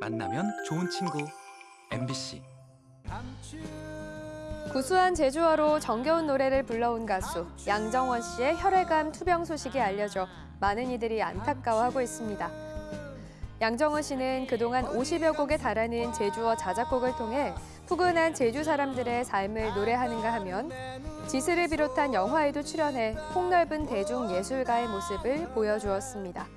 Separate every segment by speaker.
Speaker 1: 만나면 좋은 친구 MBC
Speaker 2: 구수한 제주어로 정겨운 노래를 불러온 가수 양정원 씨의 혈액암 투병 소식이 알려져 많은 이들이 안타까워하고 있습니다. 양정원 씨는 그동안 50여 곡에 달하는 제주어 자작곡을 통해 푸근한 제주 사람들의 삶을 노래하는가 하면 지스를 비롯한 영화에도 출연해 폭넓은 대중 예술가의 모습을 보여주었습니다.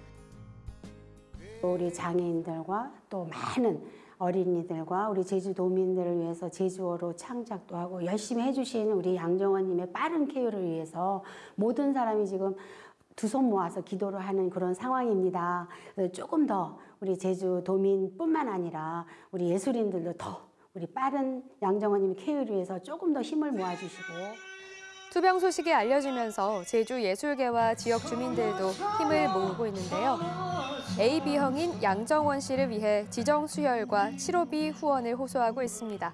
Speaker 3: 우리 장애인들과 또 많은 어린이들과 우리 제주도민들을 위해서 제주어로 창작도 하고 열심히 해주신 우리 양정원님의 빠른 케어를 위해서 모든 사람이 지금 두 손 모아서 기도를 하는 그런 상황입니다. 조금 더 우리 제주도민뿐만 아니라 우리 예술인들도 더 우리 빠른 양정원님의 케어를 위해서 조금 더 힘을 모아주시고
Speaker 2: 투병 소식이 알려지면서 제주 예술계와 지역 주민들도 힘을 모으고 있는데요. AB형인 양정원 씨를 위해 지정 수혈과 치료비 후원을 호소하고 있습니다.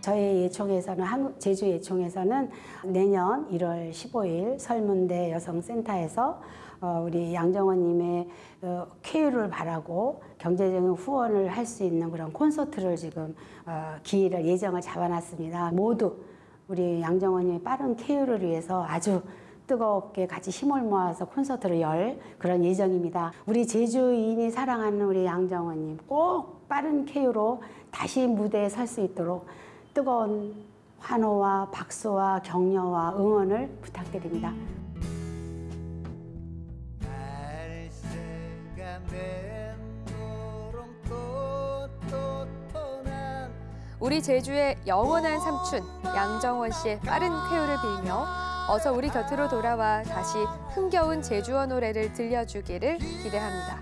Speaker 3: 저희 예총에서는 한국 제주 예총에서는 내년 1월 15일 설문대 여성센터에서 어, 우리 양정원님의 어, 쾌유를 바라고 경제적인 후원을 할 수 있는 그런 콘서트를 지금 어, 기일을 예정을 잡아놨습니다. 모두 우리 양정원님의 빠른 쾌유를 위해서 아주 뜨겁게 같이 힘을 모아서 콘서트를 열 그런 예정입니다. 우리 제주인이 사랑하는 우리 양정원님 꼭 빠른 쾌유로 다시 무대에 설 수 있도록 뜨거운 환호와 박수와 격려와 응원을 부탁드립니다.
Speaker 2: 우리 제주의 영원한 삼촌 양정원 씨의 빠른 쾌유를 빌며 어서 우리 곁으로 돌아와 다시 흥겨운 제주어 노래를 들려주기를 기대합니다.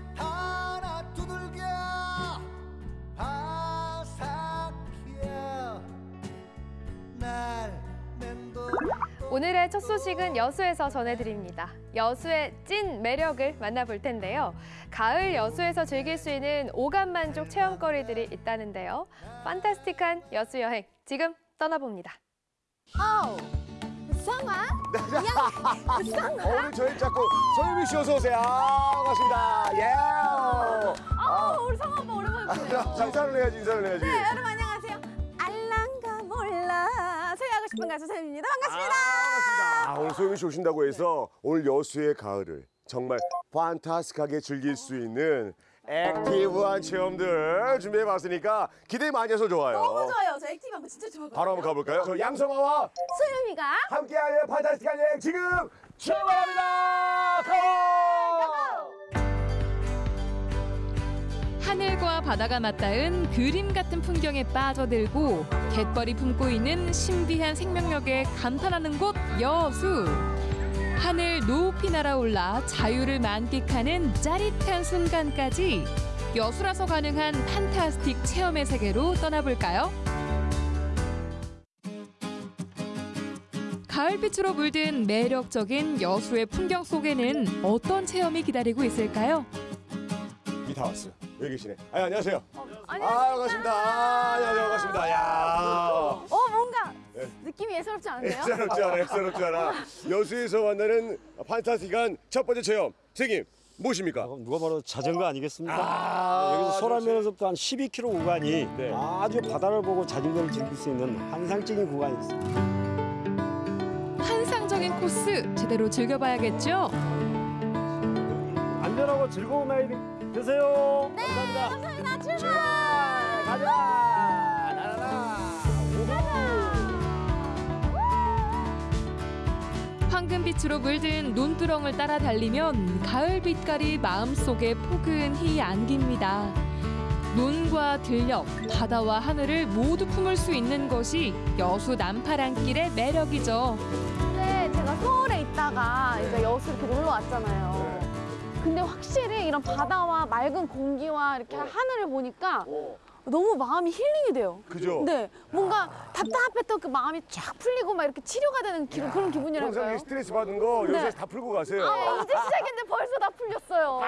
Speaker 2: 오늘의 첫 소식은 여수에서 전해드립니다. 여수의 찐 매력을 만나볼 텐데요. 가을 여수에서 즐길 수 있는 오감 만족 체험거리들이 있다는데요. 판타스틱한 여수 여행 지금 떠나봅니다.
Speaker 4: 어, 성아?
Speaker 5: 오늘 저희 자꾸 소유미 씨 어서 오세요. 아, 반갑습니다. 예.
Speaker 4: 아, 우리 성아 오빠 오랜만에 보네요.
Speaker 5: 자, 인사를 해야지, 인사를 해야지.
Speaker 4: 네, 여러분 안녕하세요. 알랑가 몰라 소개하고 싶은 가수 쌤입니다. 반갑습니다.
Speaker 5: 아, 오늘 소유미 씨 오신다고 해서 오늘 여수의 가을을 정말 판타스하게 즐길 수 있는 active한 체험들 준비해봤으니까 기대 많이 해서 좋아요.
Speaker 4: 너무 좋아요. 저 active한 거 진짜 좋아하거든요.
Speaker 5: 바로 한번 가볼까요? 저 양성아와
Speaker 4: 소유미가
Speaker 5: 함께하는 fantastic한 여행 지금 출발합니다. Go!
Speaker 6: 하늘과 바다가 맞닿은 그림 같은 풍경에 빠져들고 갯벌이 품고 있는 신비한 생명력에 감탄하는 곳 여수. 하늘 높이 날아올라 자유를 만끽하는 짜릿한 순간까지 여수라서 가능한 판타스틱 체험의 세계로 떠나볼까요? 가을빛으로 물든 매력적인 여수의 풍경 속에는 어떤 체험이 기다리고 있을까요?
Speaker 5: 이다 왔어요. 여기 계시네. 아, 안녕하세요.
Speaker 4: 안녕하세요.
Speaker 5: 아, 반갑습니다. 아, 안녕하세요. 반갑습니다. 야.
Speaker 4: 어, 뭔가
Speaker 5: 네.
Speaker 4: 느낌이 예사롭지 않은데요?
Speaker 5: 엑스럽지 않아, 엑스럽지 않아. 여수에서 만나는 판타스틱한 첫 번째 체험. 선생님, 무엇입니까?
Speaker 7: 어, 누가 바로 자전거 아니겠습니까?
Speaker 5: 아,
Speaker 7: 네, 여기서. 소라면에서부터 한 12km 구간이
Speaker 5: 네.
Speaker 7: 아주 바다를 보고 자전거를 즐길 수 있는 환상적인 구간이 있습니다.
Speaker 6: 환상적인 코스 제대로 즐겨봐야겠죠?
Speaker 7: 안전하고 즐거운 나이 되세요.
Speaker 4: 네,
Speaker 7: 감사합니다.
Speaker 4: 감사합니다. 출발!
Speaker 7: 가자. 나라라.
Speaker 6: 황금빛으로 물든 논두렁을 따라 달리면 가을 빛깔이 마음속에 포근히 안깁니다. 논과 들녘, 바다와 하늘을 모두 품을 수 있는 것이 여수 남파랑길의 매력이죠.
Speaker 4: 근데 제가 서울에 있다가 이제 여수 이렇게 놀러 왔잖아요. 근데 확실히 이런 바다와 맑은 공기와 이렇게 하늘을 보니까 너무 마음이 힐링이 돼요.
Speaker 5: 그죠?
Speaker 4: 네, 뭔가 답답했던 그 마음이 쫙 풀리고 막 이렇게 치료가 되는 기, 그런 기분이랄까요.
Speaker 5: 스트레스 받은 거
Speaker 4: 네.
Speaker 5: 여기서 다 풀고 가세요.
Speaker 4: 아, 이제 시작인데 벌써 다 풀렸어요.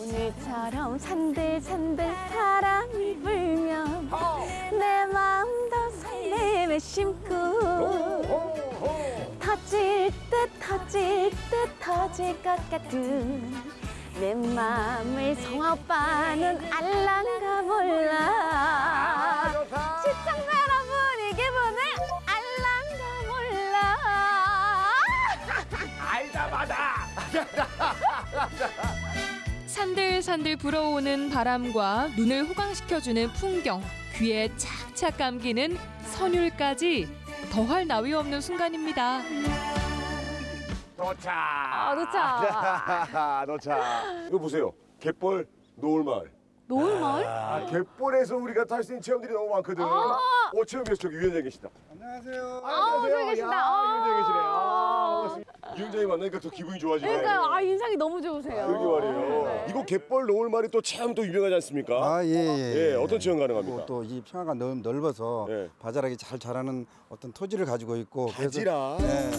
Speaker 4: 오늘처럼 산들산들 바람이 불면 내 마음도 설렘에 심고 터질 듯 터질 듯 터질 것 같은 내 맘을 성아빠는 알란가 몰라. 시청자 여러분 이 기분을 알란가 몰라.
Speaker 6: 산들산들 불어오는 바람과 눈을 호강시켜주는 풍경, 귀에 착착 감기는 선율까지 더할 나위 없는 순간입니다.
Speaker 5: 도착.
Speaker 4: 아 도착
Speaker 5: 도착. 이거 보세요. 갯벌 노을마을.
Speaker 4: 노을마을?
Speaker 5: 아, 갯벌에서 우리가 탈 수 있는 체험들이 너무 많거든.
Speaker 4: 아.
Speaker 5: 오, 체험에서 저기 위원장 계시다.
Speaker 7: 안녕하세요.
Speaker 4: 아 저기 계신다
Speaker 5: 야,
Speaker 4: 아.
Speaker 5: 위원장 계시네. 아, 위원장이 만나니까 더 기분이 좋아지네.
Speaker 4: 그러니까요 아 인상이 너무 좋으세요
Speaker 5: 여기 말이에요.
Speaker 4: 네.
Speaker 5: 이거 갯벌 노을마을이 또 체험 또 유명하지 않습니까?
Speaker 7: 아, 예, 예.
Speaker 5: 예, 어떤 체험 가능합니까?
Speaker 7: 또이 평화가 넓, 넓어서
Speaker 5: 예.
Speaker 7: 바자락이 잘 자라는 어떤 토지를 가지고 있고
Speaker 5: 바지락.
Speaker 7: 예.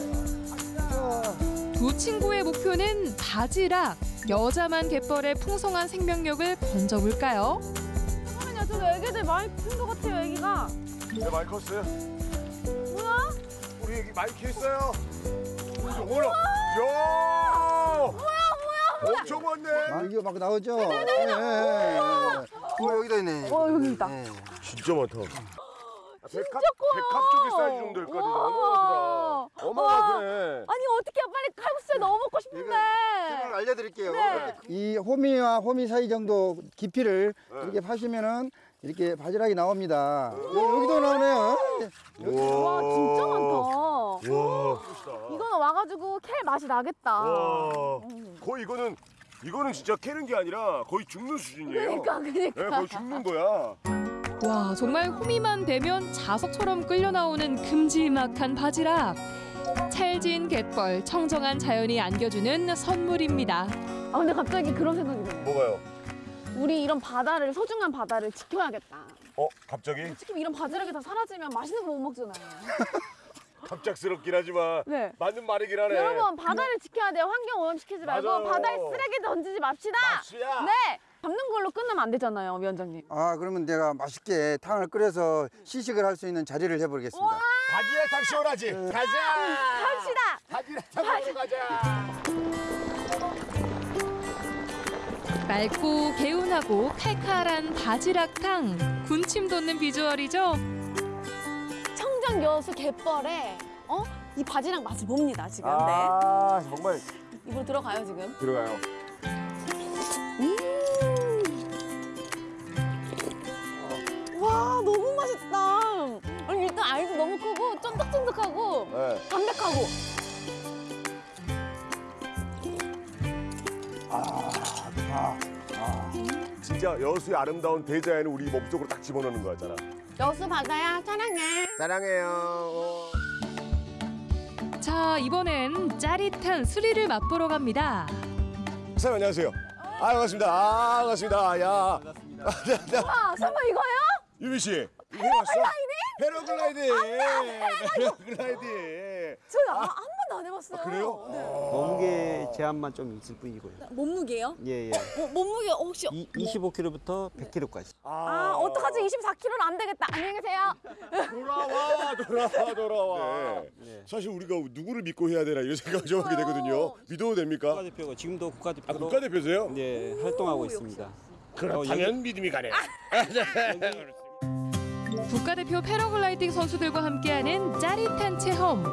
Speaker 6: 두 친구의 목표는 바지락. 여자만 갯벌의 풍성한 생명력을 건져볼까요?
Speaker 4: 잠깐만요 저 애기들 많이 큰 것 같아요 애기가
Speaker 5: 네, 마이크 컸어요.
Speaker 4: 뭐야?
Speaker 5: 우리 여기 마이크 있어요. 어머나. 야! 뭐야, 뭐야, 엄청 많네.
Speaker 7: 아, 이거 막 나오죠? 네, 네, 네. 어, 여기다 있네.
Speaker 4: 어 여기 있다
Speaker 7: 예.
Speaker 5: 진짜 많다. 진짜 백합,
Speaker 4: 커요.
Speaker 5: 백합 쪽의 사이즈 정도 될것 같은데
Speaker 4: 우와.
Speaker 5: 어마어마하다. 어마어마하네.
Speaker 4: 아니 어떻게 빨리 칼국수 너무 먹고 싶은데
Speaker 7: 설명을 알려드릴게요.
Speaker 4: 네.
Speaker 7: 이 호미와 호미 사이 정도 깊이를
Speaker 5: 네.
Speaker 7: 이렇게 파시면은 이렇게 바지락이 나옵니다. 여- 여기도 나오네요.
Speaker 4: 와 진짜 많다
Speaker 5: 와.
Speaker 4: 이거는 와가지고 캘 맛이 나겠다
Speaker 5: 와. 거의 이거는 이거는 진짜 캐는 게 아니라 거의 죽는 수준이에요.
Speaker 4: 그러니까
Speaker 5: 네,
Speaker 4: 그러니까
Speaker 5: 거의 죽는 거야.
Speaker 6: 와, 정말 호미만 되면 자석처럼 끌려 나오는 큼지막한 바지락. 찰진 갯벌, 청정한 자연이 안겨주는 선물입니다.
Speaker 4: 아 근데 갑자기 그런 생각이 드네요
Speaker 5: 뭐가요?
Speaker 4: 우리 이런 바다를 소중한 바다를 지켜야겠다
Speaker 5: 어, 갑자기?
Speaker 4: 지금 이런 바지락이 다 사라지면 맛있는 거 못 먹잖아요
Speaker 5: 갑작스럽긴 하지만
Speaker 4: 네
Speaker 5: 맞는 말이긴 하네.
Speaker 4: 여러분 바다를 지켜야 돼요 환경 오염시키지 말고
Speaker 5: 맞아요.
Speaker 4: 바다에 쓰레기 던지지 맙시다
Speaker 5: 수야.
Speaker 4: 네 잡는 걸로 끝나면 안 되잖아요 위원장님
Speaker 7: 아, 그러면 내가 맛있게 탕을 끓여서 시식을 할 수 있는 자리를 해보겠습니다.
Speaker 5: 바지락 탕 시원하지? 가자.
Speaker 4: 합시다
Speaker 5: 바지락 탕 먹으러 가자.
Speaker 6: 맑고 개운하고 칼칼한 바지락탕. 군침 돋는 비주얼이죠?
Speaker 4: 청정 여수 갯벌에 어? 이 바지락 맛을 봅니다 지금 네
Speaker 5: 아, 정말
Speaker 4: 입으로 들어가요 지금
Speaker 5: 들어가요.
Speaker 4: 와 너무 맛있다 아니 일단 알도 너무 크고 쫀득쫀득하고
Speaker 5: 네.
Speaker 4: 담백하고
Speaker 5: 진짜 여수의 아름다운 대자연을 우리 몸속으로 딱 집어넣는 거였잖아.
Speaker 4: 여수 바다야 사랑해
Speaker 5: 사랑해요.
Speaker 6: 자, 이번엔 짜릿한 수리를 맛보러 갑니다.
Speaker 5: 사장님 안녕하세요. 아 반갑습니다. 아 반갑습니다. 야.
Speaker 4: 와 설마 이거요?
Speaker 5: 유미 씨. 이거 해봤어? 패러글라이딩. 패러글라이딩.
Speaker 4: 저 아, 한 번도 안 해봤어요
Speaker 5: 그래요?
Speaker 4: 네.
Speaker 8: 몸무게 제한만 좀 있을 뿐이고요.
Speaker 4: 몸무게요?
Speaker 8: 예, 예.
Speaker 4: 뭐, 몸무게 혹시
Speaker 8: 이, 25kg부터 100kg까지.
Speaker 4: 아 어떡하지 24kg는 안 되겠다 안녕히 계세요
Speaker 5: 돌아와 돌아와 돌아와.
Speaker 8: 네.
Speaker 5: 사실 우리가 누구를 믿고 해야 되나 이런 생각을 좀 하게 되거든요. 믿어도 됩니까?
Speaker 8: 국가대표가 지금도
Speaker 5: 아
Speaker 8: 국가대표로
Speaker 5: 국가대표세요?
Speaker 8: 네, 활동하고 있습니다.
Speaker 5: 그렇다면 믿음이 가네.
Speaker 6: 국가대표 패러글라이딩 선수들과 함께하는 짜릿한 체험.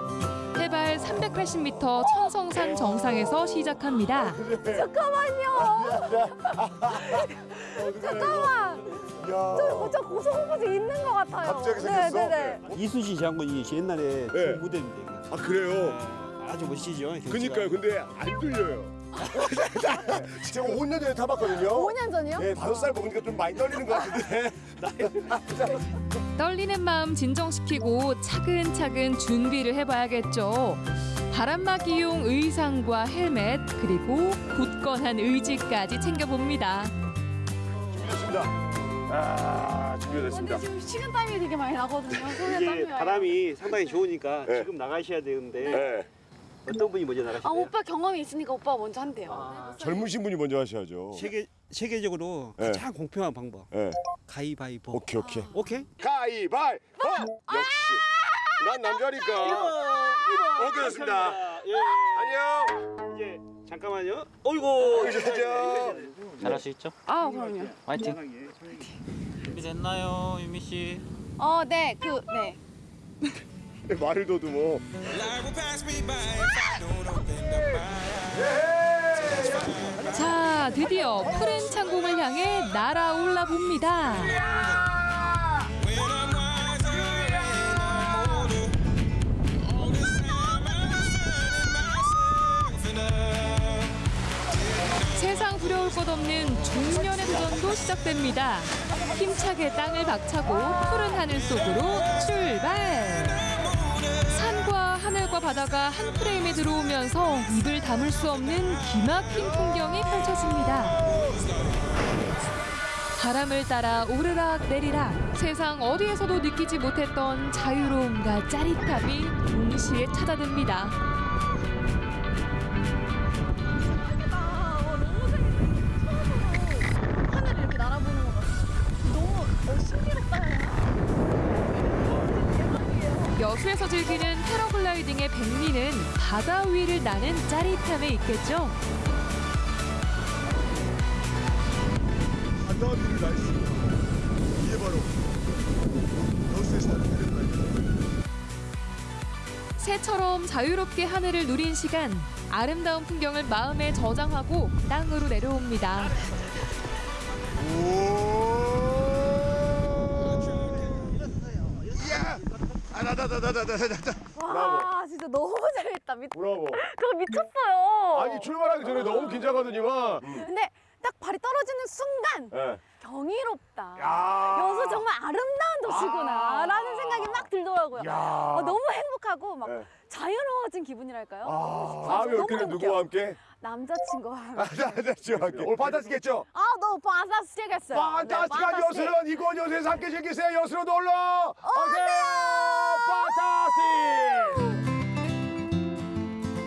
Speaker 6: 해발 380m 천성산 정상에서 시작합니다.
Speaker 4: 잠깐만
Speaker 5: 야.
Speaker 4: 저, 저 고소공포증 있는 것 같아요
Speaker 5: 갑자기 생겼어?
Speaker 4: 네네네
Speaker 8: 이순신 장군이 옛날에
Speaker 5: 네.
Speaker 8: 그 무대인데.
Speaker 5: 아 그래요?
Speaker 8: 아주 멋지죠.
Speaker 5: 그니까요. 근데 안 들려요. 제가 5년 전에 타봤거든요.
Speaker 4: 5년 전이요?
Speaker 5: 네, 다섯 살 먹으니까 좀 많이 떨리는 것 같은데.
Speaker 6: 떨리는 마음 진정시키고 차근차근 준비를 해봐야겠죠. 바람막이용 의상과 헬멧 그리고 굳건한 의지까지 챙겨봅니다.
Speaker 5: 준비됐습니다. 아, 준비됐습니다.
Speaker 4: 근데 지금 식은 땀이 되게 많이 나거든요 손에 땀이
Speaker 8: 바람이 상당히 좋으니까
Speaker 5: 네.
Speaker 8: 지금 나가셔야 되는데
Speaker 5: 네.
Speaker 8: 어떤 분이 먼저
Speaker 4: 아
Speaker 8: 나가실까요?
Speaker 4: 오빠 경험이 있으니까 오빠가 먼저 한대요
Speaker 8: 아,
Speaker 5: 젊으신 분이 먼저 하셔야죠.
Speaker 8: 세계 세계적으로
Speaker 5: 네.
Speaker 8: 가장 공평한 방법.
Speaker 5: 네.
Speaker 8: 가위바위보.
Speaker 5: 오케이, 오케이.
Speaker 8: 오케이?
Speaker 5: 가위바위보! 역시. 난 남자니까. 오케이, 됐습니다.
Speaker 8: 예.
Speaker 5: 안녕.
Speaker 8: 이제 잠깐만요. 어이구.
Speaker 5: 이제
Speaker 9: 잘할 수 있죠?
Speaker 4: 아 그럼요.
Speaker 9: 화이팅. 준비 됐나요, 유미 씨?
Speaker 4: 어, 네, 그, 네.
Speaker 5: 말을 더듬어.
Speaker 6: 자, 드디어 푸른 창공을 향해 날아올라 봅니다. 세상 두려울 것 없는 중년의 도전도 시작됩니다. 힘차게 땅을 박차고 푸른 하늘 속으로 출발! 하늘과 바다가 한 프레임에 들어오면서 입을 다물 수 없는 기막힌 풍경이 펼쳐집니다. 바람을 따라 오르락 내리락 세상 어디에서도 느끼지 못했던 자유로움과 짜릿함이 동시에 찾아듭니다. 여수에서 즐기는 패러글라이딩의 백미는 바다 위를 나는 짜릿함에 있겠죠.
Speaker 5: 바다 위를 날수 이게 바로.
Speaker 6: 새처럼 자유롭게 하늘을 누린 시간 아름다운 풍경을 마음에 저장하고 땅으로 내려옵니다.
Speaker 5: 이
Speaker 4: 와, 진짜 너무 재밌다. 미,
Speaker 5: 브라보.
Speaker 4: 그거 미쳤어요.
Speaker 5: 아니 출발하기 전에 너무 긴장하더니만.
Speaker 4: 근데 딱 발이 떨어지는 순간
Speaker 5: 예.
Speaker 4: 경이롭다.
Speaker 5: 야.
Speaker 4: 여수 정말 아름다운 도시구나 라는 생각이 막 들더라고요.
Speaker 5: 야.
Speaker 4: 어, 너무 행복하고 막
Speaker 5: 네.
Speaker 4: 자유로워진 기분이랄까요?
Speaker 5: 아,
Speaker 4: 아,
Speaker 5: 다음에
Speaker 4: 너무 행복해요.
Speaker 5: 누구와 함께?
Speaker 4: 남자친구와 함께.
Speaker 5: 아, 남자친구와 함께. 오늘 판타스겠죠?
Speaker 4: 아, 너무 판타스틱했어요.
Speaker 5: 판타스틱한
Speaker 4: 네.
Speaker 5: 여수는 이곳 여수에서 함께 즐기세요. 여수로 놀러 오세요. 판타스틱.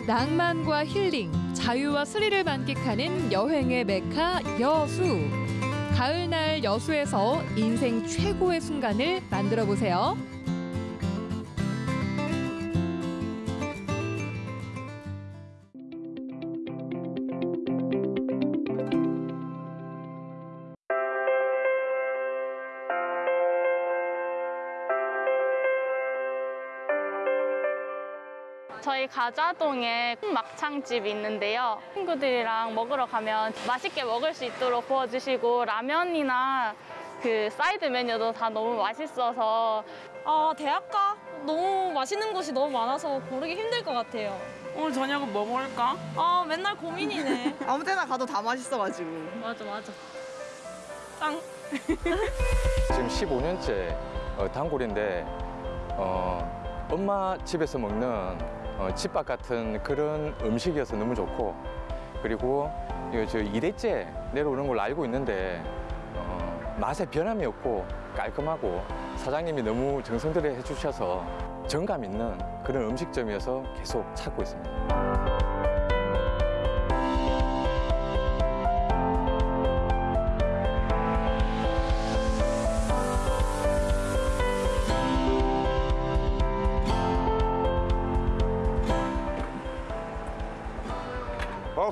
Speaker 6: 낭만과 힐링, 자유와 스릴을 만끽하는 여행의 메카 여수. 가을날 여수에서 인생 최고의 순간을 만들어 보세요.
Speaker 10: 가자동에 막창집이 있는데요. 친구들이랑 먹으러 가면 맛있게 먹을 수 있도록 구워주시고 라면이나 그 사이드 메뉴도 다 너무 맛있어서
Speaker 11: 아, 대학가? 너무 맛있는 곳이 너무 많아서 고르기 힘들 것 같아요.
Speaker 12: 오늘 저녁은 뭐 먹을까?
Speaker 11: 아, 맨날 고민이네.
Speaker 12: 아무 데나 가도 다 맛있어가지고.
Speaker 11: 맞아, 맞아. 짱.
Speaker 13: 지금 15년째 어, 단골인데 어, 엄마 집에서 먹는 어, 집밥 같은 그런 음식이어서 너무 좋고 그리고 이거 저 2대째 내려오는 걸로 알고 있는데 어, 맛에 변함이 없고 깔끔하고 사장님이 너무 정성 들여 해주셔서 정감 있는 그런 음식점이어서 계속 찾고 있습니다.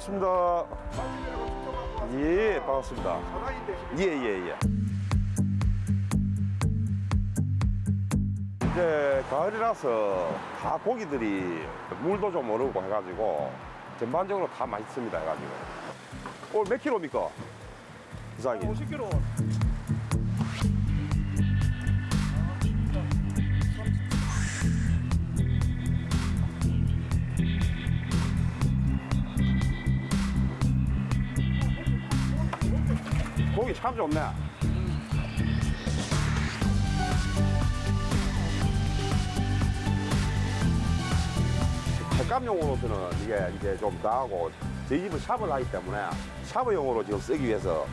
Speaker 14: 반갑습니다. 예, 반갑습니다. 예, 예, 예. 이제 가을이라서 다 고기들이 물도 좀 오르고 해가지고 전반적으로 다 맛있습니다 해가지고. 오늘 몇 킬로입니까? 이상이.
Speaker 8: 50kg.
Speaker 14: 고기 참 좋네. 횟감용으로서는 이게 이제 좀 나하고 저희 집은 샵을 하기 때문에 샵용으로 지금 쓰기 위해서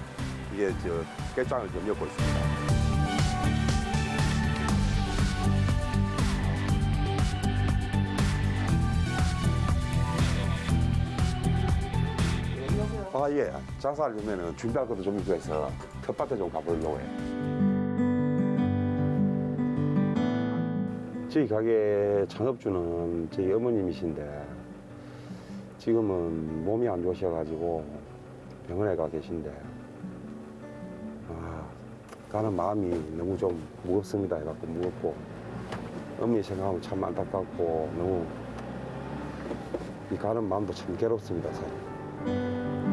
Speaker 14: 이게 저 깨장을 좀 엮고 있습니다. 장사를 하면은 준비할 것도 좀 있고 해서 텃밭에 좀 가보려고 해요. 저희 가게 창업주는 저희 어머님이신데 지금은 몸이 안 좋으셔가지고 병원에 가 계신데 아, 가는 마음이 너무 좀 무겁습니다. 해갖고 무겁고 어머니 생각하면 참 안타깝고 너무 이 가는 마음도 참 괴롭습니다. 사실.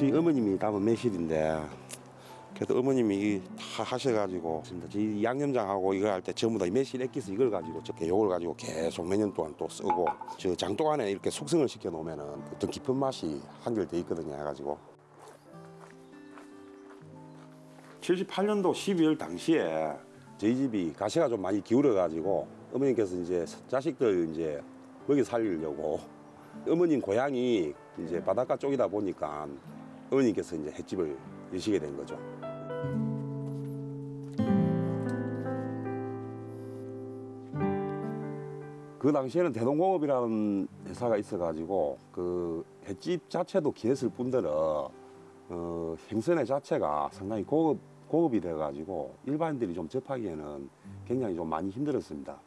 Speaker 14: 저희 어머님이 담은 매실인데 그래도 어머님이 다 하셔가지고 저희 양념장하고 이걸 할 때 전부 다이 매실 액기스 이걸 가지고 저렇게 요걸 가지고 계속 몇 년 동안 또 쓰고 저 장독 안에 이렇게 숙성을 시켜 놓으면은 어떤 깊은 맛이 한결돼 있거든요. 해가지고. 78년도 12월 당시에 저희 집이 가시가 좀 많이 기울어 가지고 어머님께서 이제 자식들 이제 먹이 살리려고. 어머님 고향이 이제 바닷가 쪽이다 보니까 어머님께서 이제 횟집을 여시게 된 거죠. 그 당시에는 대동공업이라는 회사가 있어가지고 그 횟집 자체도 기했을 뿐더러 어, 생선의 자체가 상당히 고급 고급이 돼가지고 일반인들이 좀 접하기에는 굉장히 좀 많이 힘들었습니다.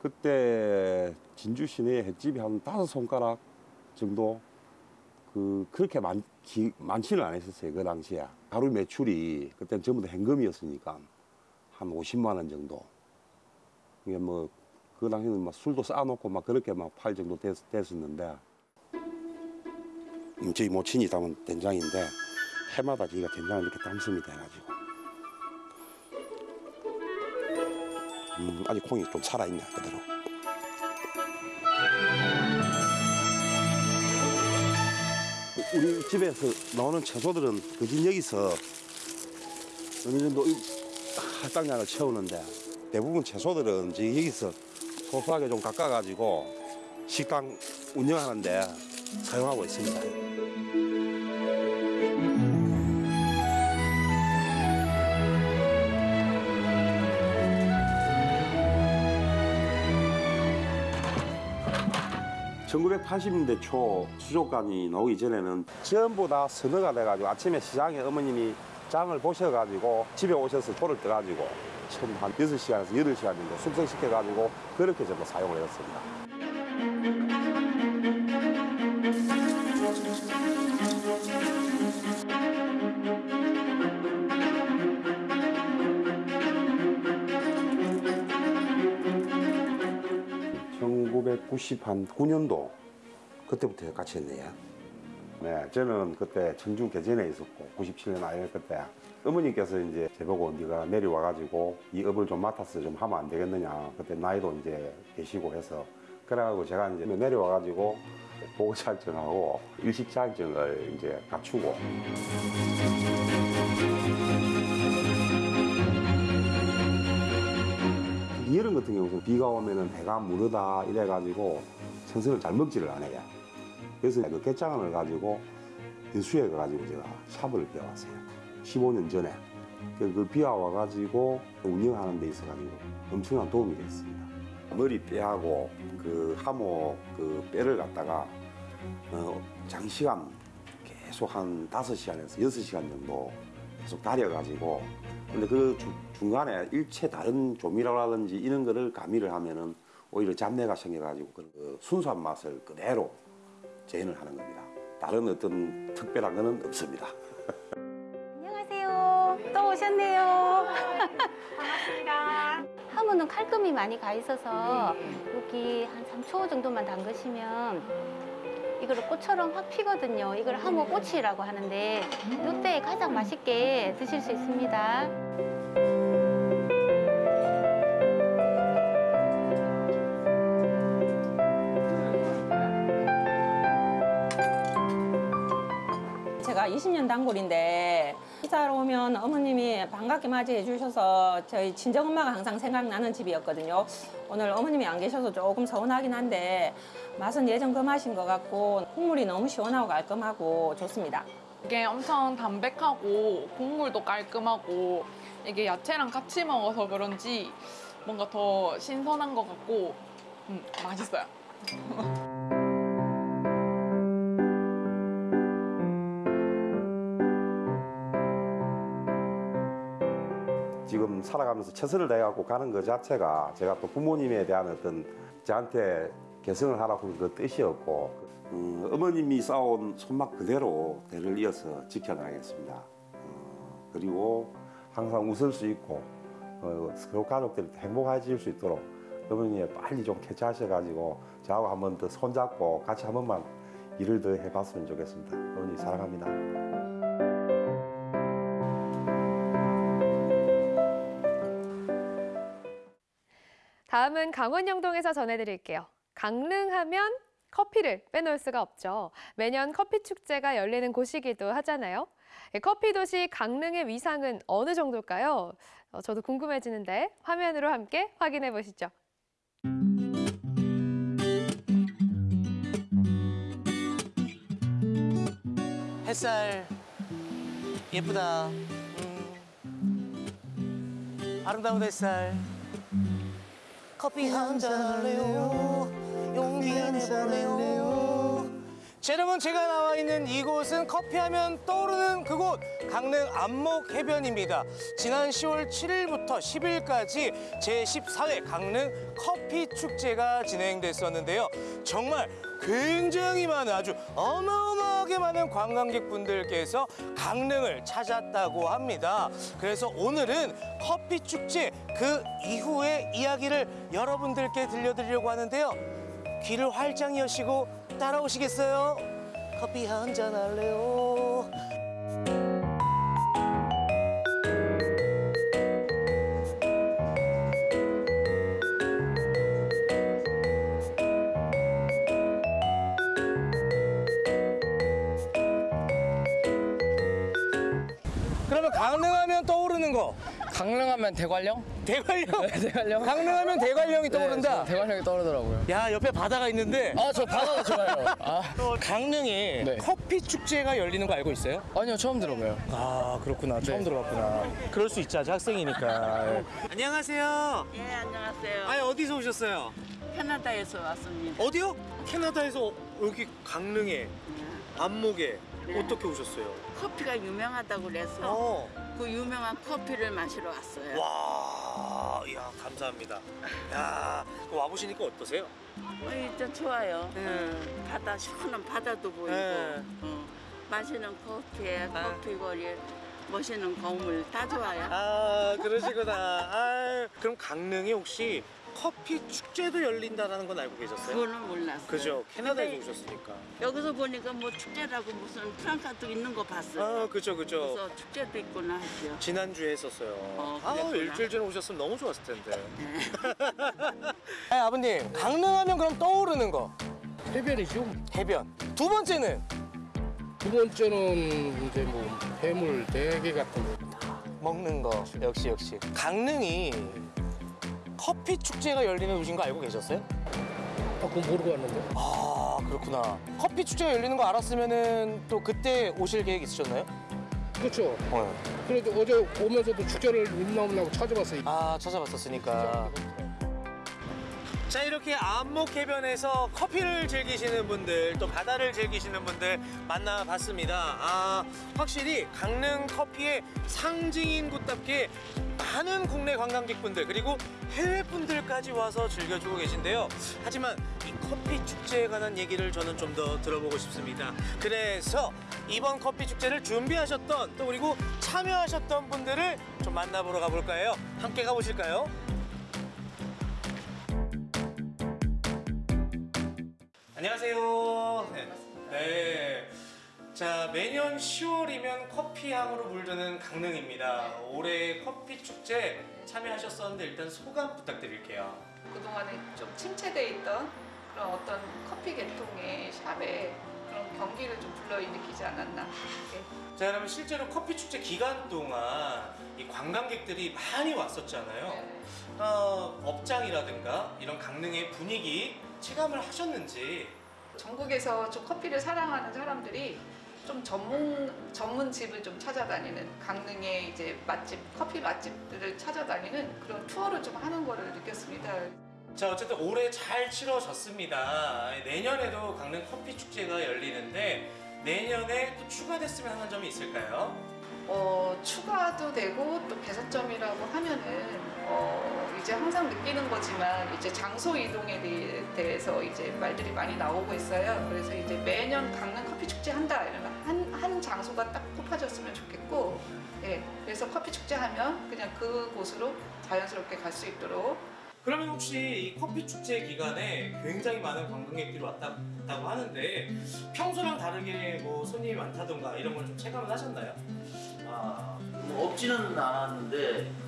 Speaker 14: 그때 진주 시내에 횟집이 한 다섯 손가락 정도 그 그렇게 많, 기, 많지는 않았었어요 그 당시에. 하루 매출이 그때는 전부 다 현금이었으니까 한 50만 원 정도. 이게 뭐 그 당시에는 막 술도 쌓아놓고 막 그렇게 막 팔 정도 됐, 됐었는데. 음, 저희 모친이 담은 된장인데 해마다 저희가 된장을 이렇게 담습니다 해가지고. 음, 아직 콩이 좀 살아있네 그대로 우리 집에서 나오는 채소들은 그진 여기서 어느 정도 이 할당량을 채우는데 대부분 채소들은 이제 여기서 소소하게 좀 깎아가지고 식당 운영하는데 사용하고 있습니다. (1980년대) 초 수족관이 나오기 전에는 전부 다 선어가 돼가지고 아침에 시장에 어머님이 장을 보셔가지고 집에 오셔서 초를 떠가지고 처음 한 여섯 시간에서 여덟 시간 정도 숙성시켜가지고 그렇게 전부 사용을 했습니다. (1990한 9년도) 그때부터 같이 했네요. 네, 저는 그때 청중 개전에 있었고 97년 아이를 그때 어머니께서 이제 저보고 네가 내려와가지고 이 업을 좀 맡아서 좀 하면 안 되겠느냐 그때 나이도 이제 계시고 해서 그래가지고 제가 이제 내려와가지고 보고 자격증하고 일식 자격증을 이제 갖추고 여름 같은 경우는 비가 오면은 배가 무르다 이래가지고 생선을 잘 먹지를 않아요. 그래서 그 깨장을 가지고 인수에 가가지고 제가 샵을 배워왔어요. 15년 전에. 그, 그 비와 와가지고 운영하는 데 있어가지고 엄청난 도움이 됐습니다. 머리 뼈하고 그 하모 그 뼈를 갖다가 어, 장시간 계속 한 5시간에서 6시간 정도 계속 다려가지고 근데 그 주- 중간에 일체 다른 조미료라든지 이런 거를 가미를 하면은 오히려 잡내가 생겨가지고 그 순수한 맛을 그대로 재현을 하는 겁니다. 다른 어떤 특별한 거는 없습니다.
Speaker 15: 안녕하세요. 또 오셨네요. 반갑습니다. 하모는 칼금이 많이 가 있어서 여기 한 3초 정도만 담그시면 이거를 꽃처럼 확 피거든요. 이걸 하모 꽃이라고 하는데 이때 가장 맛있게 드실 수 있습니다.
Speaker 16: 제가 20년 단골인데 식사하러 오면 어머님이 반갑게 맞이해 주셔서 저희 친정엄마가 항상 생각나는 집이었거든요. 오늘 어머님이 안 계셔서 조금 서운하긴 한데 맛은 예전 그 맛인 것 같고 국물이 너무 시원하고 깔끔하고 좋습니다.
Speaker 17: 이게 엄청 담백하고 국물도 깔끔하고 이게 야채랑 같이 먹어서 그런지 뭔가 더 신선한 것 같고 음, 맛있어요.
Speaker 14: 살아가면서 최선을 다해갖고 가는 것 자체가 제가 또 부모님에 대한 어떤 저한테 개성을 하라고 그 뜻이었고 음, 어머님이 쌓아온 손맛 그대로 대를 이어서 지켜나가겠습니다. 어, 그리고 항상 웃을 수 있고 어, 그 가족들이 행복해질 수 있도록 어머니 빨리 좀 쾌차하셔가지고 저하고 한 번 더 손잡고 같이 한 번만 일을 더 해봤으면 좋겠습니다. 어머니 사랑합니다.
Speaker 2: 다음은 강원 영동에서 전해드릴게요. 강릉하면 커피를 빼놓을 수가 없죠. 매년 커피 축제가 열리는 곳이기도 하잖아요. 예, 커피 도시 강릉의 위상은 어느 정도일까요? 어, 저도 궁금해지는데 화면으로 함께 확인해 보시죠.
Speaker 18: 햇살 예쁘다. 음. 아름다운 햇살. 커피 한잔 할래요. 용기 내볼래요. 자, 여러분 제가 나와 있는 이곳은 커피하면 떠오르는 그곳 강릉 안목 해변입니다. 지난 10월 7일부터 10일까지 제14회 강릉 커피 축제가 진행됐었는데요. 정말 굉장히 많은 아주 어마어마하게 많은 관광객분들께서 강릉을 찾았다고 합니다. 그래서 오늘은 커피 축제 그 이후의 이야기를 여러분들께 들려드리려고 하는데요. 귀를 활짝 여시고 따라오시겠어요? 커피 한 잔 할래요? 거
Speaker 19: 강릉하면 대관령?
Speaker 18: 대관령?
Speaker 19: 네, 대관령.
Speaker 18: 강릉하면 대관령이 떠오른다?
Speaker 19: 네, 대관령이 떠오르더라고요.
Speaker 18: 야 옆에 바다가 있는데
Speaker 19: 아, 저 바다가 좋아요. 아.
Speaker 18: 강릉에
Speaker 19: 네.
Speaker 18: 커피 축제가 열리는 거 알고 있어요?
Speaker 19: 아니요, 처음 들어봐요.
Speaker 18: 아 그렇구나 처음
Speaker 19: 네.
Speaker 18: 들어봤구나 그럴 수 있죠 아직 학생이니까 예. 안녕하세요
Speaker 20: 예, 안녕하세요.
Speaker 18: 아니 어디서 오셨어요?
Speaker 20: 캐나다에서 왔습니다.
Speaker 18: 어디요? 캐나다에서 여기 강릉에 안목에
Speaker 20: 네.
Speaker 18: 어떻게 오셨어요?
Speaker 20: 커피가 유명하다고 그래서
Speaker 18: 어.
Speaker 20: 그 유명한 커피를 마시러 왔어요.
Speaker 18: 와, 이야 감사합니다. 야, 그 와보시니까 어떠세요?
Speaker 20: 어, 일단 좋아요. 어, 바다 시원한 바다도 보이고
Speaker 18: 네.
Speaker 20: 어, 마시는 커피에 커피 거리 멋있는 건물 다 좋아요.
Speaker 18: 아, 그러시구나. 아, 그럼 강릉에 혹시 커피 축제도 열린다라는 건 알고 계셨어요?
Speaker 20: 그거는 몰랐어요.
Speaker 18: 그죠. 캐나다에서
Speaker 20: 근데
Speaker 18: 오셨으니까.
Speaker 20: 여기서 보니까 뭐 축제라고 무슨 프랑카도 있는 거 봤어요.
Speaker 18: 아, 그죠, 그죠.
Speaker 20: 그래서 축제도 있구나 하죠.
Speaker 18: 지난주에 했었어요. 아,
Speaker 20: 그랬구나.
Speaker 18: 일주일 전에 오셨으면 너무 좋았을 텐데. 아, 아버님, 강릉하면 그럼 떠오르는 거?
Speaker 21: 해변이죠.
Speaker 18: 해변. 두 번째는?
Speaker 21: 두 번째는 이제 뭐 해물 대게 같은 거.
Speaker 18: 먹는 거. 역시, 역시. 강릉이 커피 축제가 열리는 곳인 거 알고 계셨어요?
Speaker 21: 아, 그건 모르고 왔는데.
Speaker 18: 아, 그렇구나. 커피 축제가 열리는 거 알았으면은 또 그때 오실 계획 있으셨나요?
Speaker 21: 그렇죠.
Speaker 18: 어.
Speaker 21: 그래도 어제 오면서도 축제를 하고 찾아봤어요.
Speaker 18: 아, 찾아봤었으니까. 자 이렇게 안목해변에서 커피를 즐기시는 분들 또 바다를 즐기시는 분들 만나봤습니다 아 확실히 강릉 커피의 상징인 곳답게 많은 국내 관광객분들 그리고 해외 분들까지 와서 즐겨주고 계신데요 하지만 이 커피 축제에 관한 얘기를 저는 좀 더 들어보고 싶습니다 그래서 이번 커피 축제를 준비하셨던 또 그리고 참여하셨던 분들을 좀 만나보러 가볼까요 함께 가보실까요? 안녕하세요. 네. 네. 자, 매년 10월이면 커피향으로 물드는 강릉입니다. 올해 커피 축제 참여하셨었는데 일단 소감 부탁드릴게요.
Speaker 22: 그동안에 좀 침체돼 있던 그런 어떤 커피 계통의 샵에 그런 경기를 좀 불러일으키지 않았나. 이렇게
Speaker 18: 자, 그러면 실제로 커피 축제 기간 동안 이 관광객들이 많이 왔었잖아요. 어, 업장이라든가 이런 강릉의 분위기 체감을 하셨는지
Speaker 22: 전국에서 좀 커피를 사랑하는 사람들이 좀 전문 전문 집을 좀 찾아다니는 강릉의 이제 맛집 커피 맛집들을 찾아다니는 그런 투어를 좀 하는 거를 느꼈습니다.
Speaker 18: 자 어쨌든 올해 잘 치러졌습니다. 내년에도 강릉 커피 축제가 열리는데 내년에 또 추가됐으면 하는 점이 있을까요?
Speaker 22: 어, 추가도 되고 또 개선점이라고 하면은 어, 이제 항상 느끼는 거지만 이제 장소 이동에 대해- 대해서 이제 말들이 많이 나오고 있어요. 그래서 이제 매년 강릉 커피 축제 한다 이러면 한, 한 장소가 딱 꼽아졌으면 좋겠고, 예, 그래서 커피 축제 하면 그냥 그 곳으로 자연스럽게 갈 수 있도록
Speaker 18: 그러면 혹시 이 커피 축제 기간에 굉장히 많은 관광객들이 왔다, 왔다고 하는데 평소랑 다르게 뭐 손님이 많다던가 이런 걸 좀 체감을 하셨나요?
Speaker 23: 아, 뭐 없지는 않았는데 그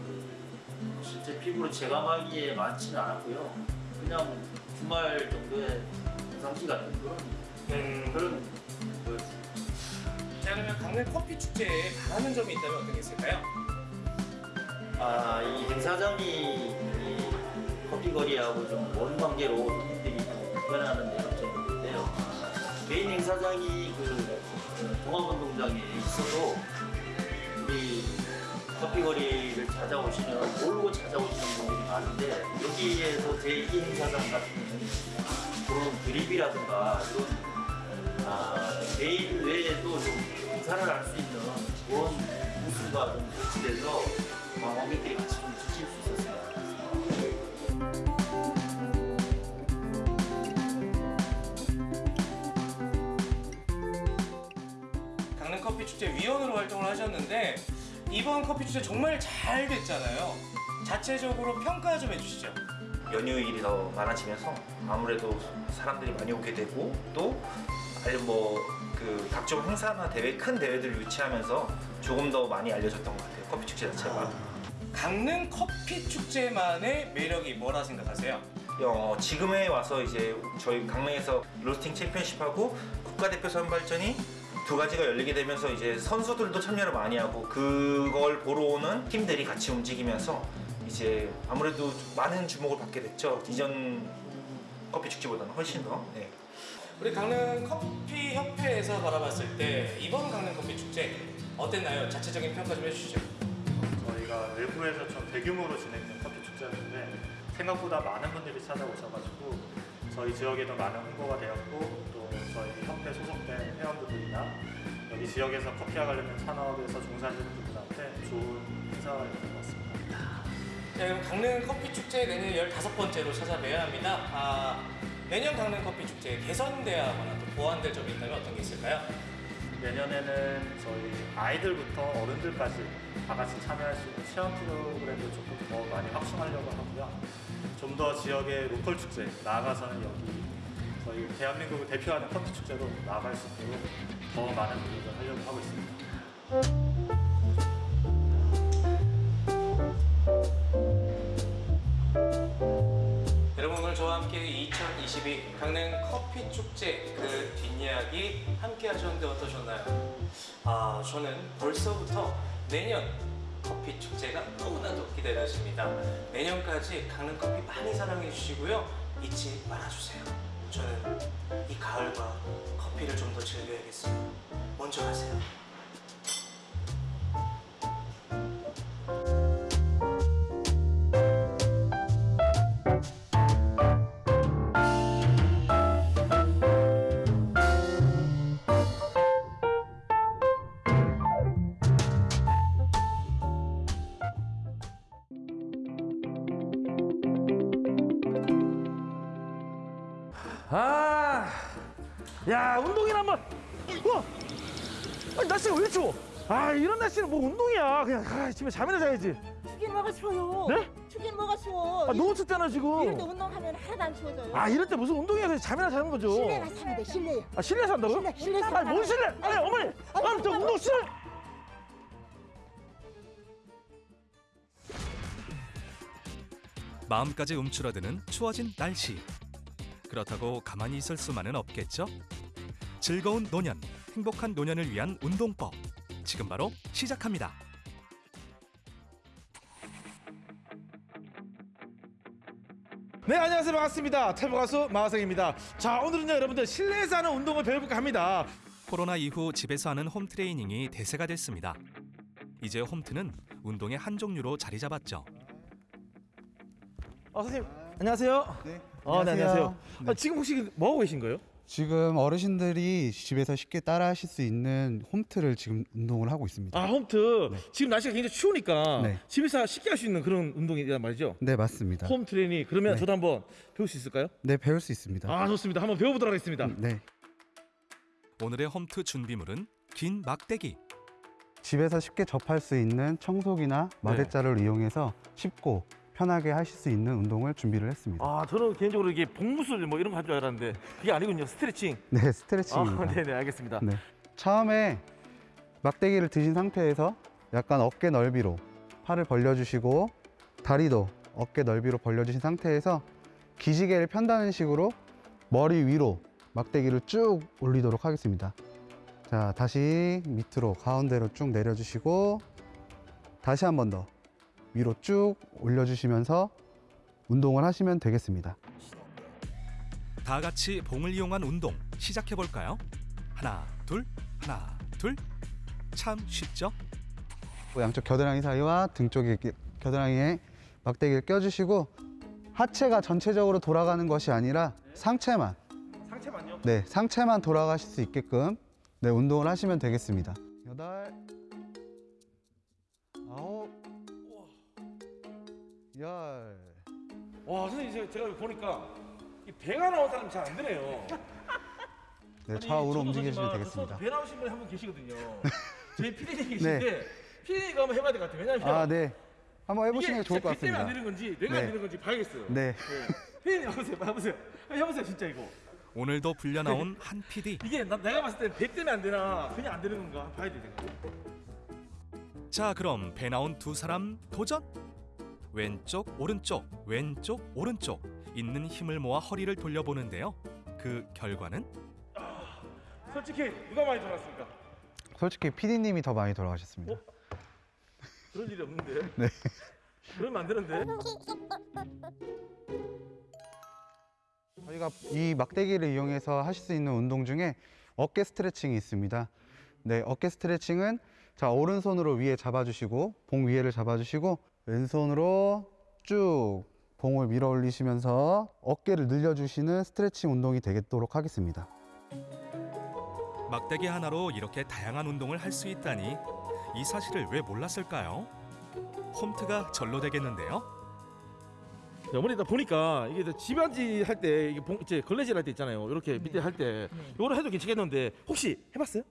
Speaker 23: 실제 피부로 체감하기에 많지는 않았고요. 그냥 주말 정도에 평상시 같은 그런 그런 거였습니다.
Speaker 18: 자 그러면 강릉 커피 축제에 바라는 점이 있다면 어떤 게 있을까요?
Speaker 23: 아, 이 행사장이 이 커피 거리하고 좀먼 관계로 손님들이 좀 불편해하는 데 장점이 있는데요. 메인 행사장이 그 동암운동장에 있어도 우리 커피 거리를 찾아오시는 모르고 찾아오시는 분들이 많은데 여기에서 제2 행사장 같은 그런 그립이라든가 이런 아, 메인 외에도 좀 행사를 할 수 있는 그런 부스가 좀 배치돼서 관광객들이 같이 좀 즐길 수 있었어요.
Speaker 18: 강릉 커피 축제 위원으로 활동을 하셨는데 이번 커피 축제 정말 잘 됐잖아요. 자체적으로 평가 좀 해주시죠.
Speaker 24: 연휴 일이 더 많아지면서 아무래도 사람들이 많이 오게 되고 또 아니면 뭐그 각종 행사나 대회 큰 대회들을 유치하면서 조금 더 많이 알려졌던 것 같아요 커피 축제 자체가
Speaker 18: 강릉 커피 축제만의 매력이 뭐라 생각하세요?
Speaker 24: 어, 지금에 와서 이제 저희 강릉에서 로스팅 챔피언십하고 국가대표 선발전이 두 가지가 열리게 되면서 이제 선수들도 참여를 많이 하고 그걸 보러 오는 팀들이 같이 움직이면서 이제 아무래도 많은 주목을 받게 됐죠 이전 커피 축제보다는 훨씬 더 네.
Speaker 18: 우리 강릉 커피 협회에서 바라봤을 때 이번 강릉 커피 축제 어땠나요? 자체적인 평가 좀 해주시죠.
Speaker 25: 저희가 외부에서 좀 대규모로 진행된 커피 축제였는데 생각보다 많은 분들이 찾아오셔가지고 저희 지역에도 많은 홍보가 되었고 또 저희 협회 소속된 회원분들이나 여기 지역에서 커피와 관련된 산업에서 종사하시는 분들한테 좋은 행사였던 것 같습니다.
Speaker 18: 자, 그럼 강릉 커피 축제 내년 15번째로 찾아뵈야 합니다. 아, 내년 강릉 커피 축제 개선돼야 하거나 또 보완될 점이 있다면 어떤 게 있을까요?
Speaker 25: 내년에는 저희 아이들부터 어른들까지 다 같이 참여할 수 있는 체험 프로그램을 조금 더 많이 확충하려고 하고요. 좀 더 지역의 로컬 축제, 나아가서는 여기 저희 대한민국을 대표하는 커피 축제로 나아갈 수 있도록 더 많은 노력을 하려고 하고 있습니다.
Speaker 18: 저와 함께 2022 강릉 커피 축제 그 뒷이야기 함께 하셨는데 어떠셨나요? 아 저는 벌써부터 내년 커피 축제가 너무나도 기대되십니다. 내년까지 강릉 커피 많이 사랑해 주시고요. 잊지 말아주세요. 저는 이 가을과 커피를 좀 더 즐겨야겠습니다. 먼저 가세요.
Speaker 26: 아, 야 운동이나 한번. 우와, 아니 날씨가 왜 이렇게 추워? 아 이런 날씨는 뭐 운동이야. 그냥 아, 집에 잠이나 자야지.
Speaker 27: 추긴 뭐가 추워요?
Speaker 26: 네?
Speaker 27: 추긴 뭐가 추워?
Speaker 26: 아 너무 춥잖아 지금.
Speaker 27: 이럴 때 운동하면 하나도 안 추워져요.
Speaker 26: 아 이럴 때 무슨 운동이야? 그냥 잠이나 자는 거죠.
Speaker 27: 실내 가서 하면 돼, 실내에.
Speaker 26: 아 실내 산다고요?
Speaker 27: 실내, 실내
Speaker 26: 아니 뭔 실내? 아니 어머니, 아니 저 운동 실내.
Speaker 28: 마음까지 움츠러드는 추워진 날씨. 그렇다고 가만히 있을 수만은 없겠죠? 즐거운 노년, 행복한 노년을 위한 운동법. 지금 바로 시작합니다.
Speaker 26: 네 안녕하세요 반갑습니다. 탈모 가수 마하성입니다. 자 오늘은요 여러분들 실내에서 하는 운동을 배워볼까 합니다.
Speaker 28: 코로나 이후 집에서 하는 홈 트레이닝이 대세가 됐습니다. 이제 홈트는 운동의 한 종류로 자리 잡았죠.
Speaker 26: 어 선생님 안녕하세요. 네. 어, 네
Speaker 29: 안녕하세요.
Speaker 26: 안녕하세요. 아, 지금 혹시 뭐 하고 계신 거예요?
Speaker 30: 지금 어르신들이 집에서 쉽게 따라 하실 수 있는 홈트를 지금 운동을 하고 있습니다.
Speaker 26: 아 홈트 지금 날씨가 굉장히 추우니까
Speaker 30: 네.
Speaker 26: 집에서 쉽게 할 수 있는 그런 운동이란 말이죠.
Speaker 30: 네, 맞습니다.
Speaker 26: 홈 트레이닝 그러면
Speaker 30: 네.
Speaker 26: 저도 한번 배울 수 있을까요?
Speaker 30: 네, 배울 수 있습니다.
Speaker 26: 아 좋습니다. 한번 배워보도록 하겠습니다.
Speaker 30: 네.
Speaker 28: 오늘의 홈트 준비물은 긴 막대기,
Speaker 30: 집에서 쉽게 접할 수 있는 청소기나 마대자를 이용해서 쉽고 편하게 하실 수 있는 운동을 준비를 했습니다.
Speaker 26: 아 저는 개인적으로 이게 복무술 뭐 이런 거 할 줄 알았는데 그게 아니군요. 스트레칭.
Speaker 30: 네, 스트레칭입니다.
Speaker 26: 아, 네네 알겠습니다.
Speaker 30: 네. 처음에 막대기를 드신 상태에서 약간 어깨 넓이로 팔을 벌려주시고 다리도 어깨 넓이로 벌려주신 상태에서 기지개를 편다는 식으로 머리 위로 막대기를 쭉 올리도록 하겠습니다. 자, 다시 밑으로 가운데로 쭉 내려주시고 다시 한 번 더 위로 쭉 올려주시면서 운동을 하시면 되겠습니다.
Speaker 28: 다 같이 봉을 이용한 운동 시작해 볼까요? 하나, 둘, 하나, 둘. 참 쉽죠?
Speaker 30: 양쪽 겨드랑이 사이와 등 쪽에 겨드랑이에 막대기를 껴주시고 하체가 전체적으로 돌아가는 것이 아니라 상체만
Speaker 26: 상체만요?
Speaker 30: 네 상체만 돌아가실 수 있게끔 네 운동을 하시면 되겠습니다. 여덟 아홉 열
Speaker 26: 와 선생님 제가, 제가 보니까 이 배가 나온 사람이 잘안 되네요.
Speaker 30: 네, 좌우로 움직이시면
Speaker 26: 그렇지만
Speaker 30: 되겠습니다.
Speaker 26: 배 나오신 분이 한 분 계시거든요. 저희 피디님
Speaker 30: 네.
Speaker 26: 계신데 피디님가 한번 해봐야 될 것 같아요. 왜냐면
Speaker 30: 아, 네. 한번 해보시는 게 좋을
Speaker 26: 것배 때문에
Speaker 30: 같습니다.
Speaker 26: 안 되는 건지 내가
Speaker 30: 네.
Speaker 26: 안 되는 건지 봐야겠어요.
Speaker 30: 네.
Speaker 26: 피디님 해보세요. 해보세요. 해보세요 진짜 이거.
Speaker 28: 오늘도 불려 나온 한 PD.
Speaker 26: 이게 나, 내가 봤을 때배 때문에 안 되나 그냥 안 되는 건가 봐야 돼 내가.
Speaker 28: 자, 그럼 배 나온 두 사람 도전. 왼쪽, 오른쪽, 왼쪽, 오른쪽. 있는 힘을 모아 허리를 돌려보는데요. 그 결과는
Speaker 26: 솔직히 누가 많이 돌았습니까?
Speaker 30: 솔직히 PD님이 더 많이 돌아가셨습니다.
Speaker 26: 그럴 일이 없는데.
Speaker 30: 네.
Speaker 26: 그러면 안 되는데.
Speaker 30: 저희가 이 막대기를 이용해서 하실 수 있는 운동 중에 어깨 스트레칭이 있습니다. 네, 어깨 스트레칭은 자 오른손으로 위에 잡아주시고 봉 위에를 잡아주시고 왼손으로 쭉 봉을 밀어 올리시면서 어깨를 늘려주시는 스트레칭 운동이 되도록 하겠습니다.
Speaker 28: 막대기 하나로 이렇게 다양한 운동을 할 수 있다니 이 사실을 왜 몰랐을까요? 홈트가 절로 되겠는데요.
Speaker 26: 네, 어머니 나 보니까 이게 집안지 할 때 이게 봉, 이제 걸레질 할 때 있잖아요. 이렇게 밑에 할 때 이거를 해도 괜찮겠는데 혹시 해봤어요?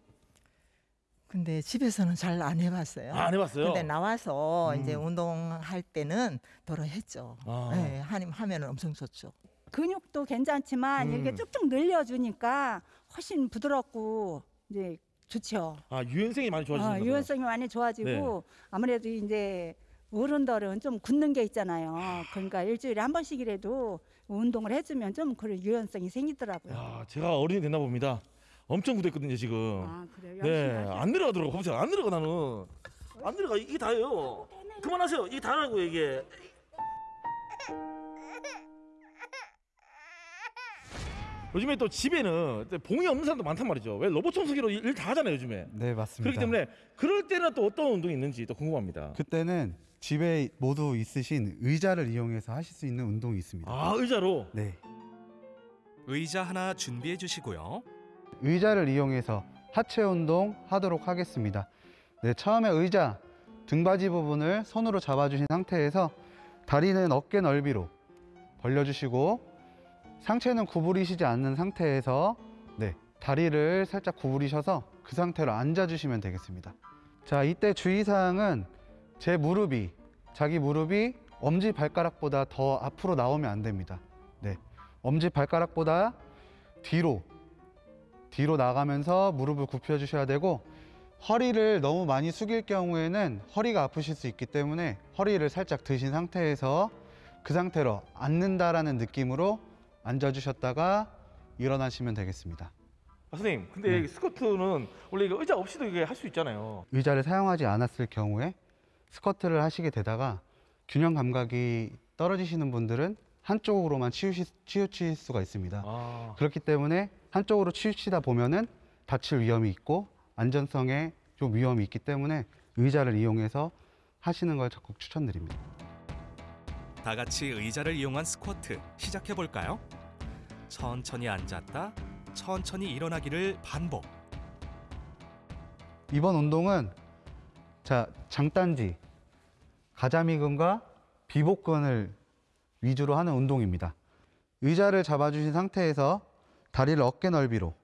Speaker 31: 근데 집에서는 잘 안 해봤어요.
Speaker 26: 아, 안 해봤어요?
Speaker 31: 근데 나와서
Speaker 26: 음.
Speaker 31: 이제 운동할 때는 더러 했죠.
Speaker 26: 아.
Speaker 31: 네, 하면 하면 엄청 좋죠.
Speaker 32: 근육도 괜찮지만
Speaker 31: 음.
Speaker 32: 이렇게 쭉쭉 늘려주니까 훨씬 부드럽고 이제 좋죠.
Speaker 26: 아 유연성이 많이 좋아지는
Speaker 32: 어,
Speaker 26: 거죠.
Speaker 32: 유연성이 많이 좋아지고
Speaker 26: 네.
Speaker 32: 아무래도 이제 어른들은 좀 굳는 게 있잖아요. 그러니까 일주일에 한 번씩이라도 운동을 해주면 좀 그런 유연성이 생기더라고요.
Speaker 26: 아, 제가 어른이 됐나 봅니다. 엄청 굳었거든요 지금.
Speaker 32: 아, 그래요?
Speaker 26: 네. 안 내려가더라고. 보세요, 안 내려가 나는. 안 내려가. 이게 다예요. 그만하세요. 이게 다라고 이게. 요즘에 또 집에는 또 봉이 없는 사람도 많단 말이죠. 왜 로봇 청소기로 일 다 하잖아요 요즘에.
Speaker 30: 네, 맞습니다.
Speaker 26: 그렇기 때문에 그럴 때는 또 어떤 운동이 있는지 또 궁금합니다.
Speaker 30: 그때는 집에 모두 있으신 의자를 이용해서 하실 수 있는 운동이 있습니다.
Speaker 26: 아 의자로?
Speaker 30: 네.
Speaker 28: 의자 하나 준비해 주시고요.
Speaker 30: 의자를 이용해서 하체 운동 하도록 하겠습니다. 네, 처음에 의자 등받이 부분을 손으로 잡아주신 상태에서 다리는 어깨 넓이로 벌려주시고 상체는 구부리시지 않는 상태에서 네, 다리를 살짝 구부리셔서 그 상태로 앉아주시면 되겠습니다. 자, 이때 주의사항은 제 무릎이 자기 무릎이 엄지 발가락보다 더 앞으로 나오면 안 됩니다. 네, 엄지 발가락보다 뒤로 뒤로 나가면서 무릎을 굽혀 주셔야 되고 허리를 너무 많이 숙일 경우에는 허리가 아프실 수 있기 때문에 허리를 살짝 드신 상태에서 그 상태로 앉는다라는 느낌으로 앉아 주셨다가 일어나시면 되겠습니다.
Speaker 26: 아, 선생님, 근데
Speaker 30: 네.
Speaker 26: 스쿼트는 원래 이거 의자 없이도 이게 할 수 있잖아요.
Speaker 30: 의자를 사용하지 않았을 경우에 스쿼트를 하시게 되다가 균형 감각이 떨어지시는 분들은 한쪽으로만 치우시, 치우칠 수가 있습니다.
Speaker 26: 아.
Speaker 30: 그렇기 때문에 한쪽으로 치우치다 보면은 다칠 위험이 있고 안전성에 좀 위험이 있기 때문에 의자를 이용해서 하시는 걸 적극 추천드립니다.
Speaker 28: 다 같이 의자를 이용한 스쿼트 시작해 볼까요? 천천히 앉았다 천천히 일어나기를 반복.
Speaker 30: 이번 운동은 자 장단지, 가자미근과 비복근을 위주로 하는 운동입니다. 의자를 잡아주신 상태에서 다리를 어깨 넓이로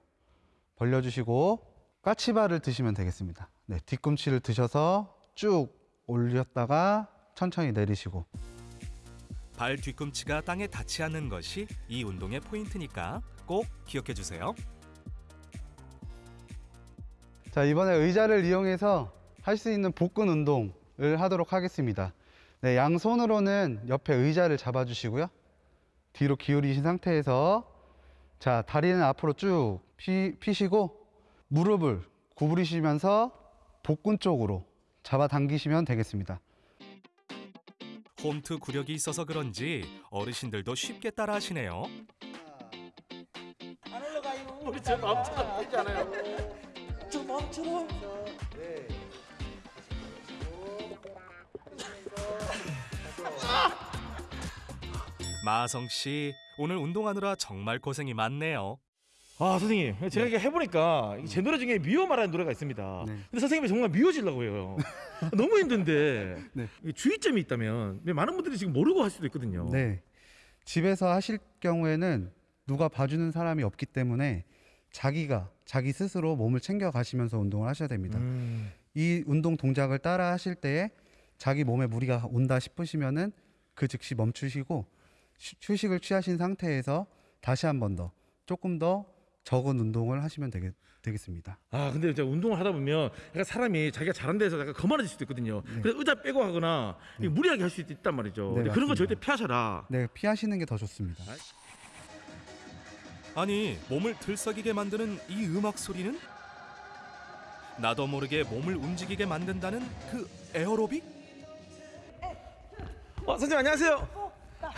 Speaker 30: 벌려주시고 까치발을 드시면 되겠습니다. 네, 뒤꿈치를 드셔서 쭉 올렸다가 천천히 내리시고
Speaker 28: 발 뒤꿈치가 땅에 닿지 않는 것이 이 운동의 포인트니까 꼭 기억해 주세요.
Speaker 30: 자 이번에 의자를 이용해서 할 수 있는 복근 운동을 하도록 하겠습니다. 네, 양손으로는 옆에 의자를 잡아주시고요. 뒤로 기울이신 상태에서 자 다리는 앞으로 쭉 피, 피시고 무릎을 구부리시면서 복근 쪽으로 잡아당기시면 되겠습니다.
Speaker 28: 홈트 구력이 있어서 그런지 어르신들도 쉽게 따라 하시네요.
Speaker 26: 안 올라가요. 우리 저 마음처럼 되지 않아요. 저 마음처럼.
Speaker 28: 마성 씨 오늘 운동하느라 정말 고생이 많네요.
Speaker 26: 아 선생님 제가 이게 해보니까 이제 노래 중에 미워말하는 노래가 있습니다. 근데 선생님이 정말 미워지려고 해요. 너무 힘든데 이 주의점이 있다면 많은 분들이 지금 모르고 할 수도 있거든요.
Speaker 30: 네. 집에서 하실 경우에는 누가 봐주는 사람이 없기 때문에 자기가 자기 스스로 몸을 챙겨 가시면서 운동을 하셔야 됩니다.
Speaker 26: 음.
Speaker 30: 이 운동 동작을 따라 하실 때에 자기 몸에 무리가 온다 싶으시면은 그 즉시 멈추시고 휴- 휴식을 취하신 상태에서 다시 한 번 더 조금 더 적은 운동을 하시면 되겠, 되겠습니다.
Speaker 26: 아 근데 이제 운동을 하다 보면 약간 사람이 자기가 잘한 데서 약간 거만해질 수도 있거든요. 그래서 의자 빼고 하거나 이 무리하게 할 수 있단 말이죠.
Speaker 30: 네,
Speaker 26: 그런 거. 절대 피하셔라.
Speaker 30: 네, 피하시는 게 더 좋습니다.
Speaker 28: 아니 몸을 들썩이게 만드는 이 음악 소리는 나도 모르게 몸을 움직이게 만든다는 그 에어로빅?
Speaker 26: 어, 선생님 안녕하세요.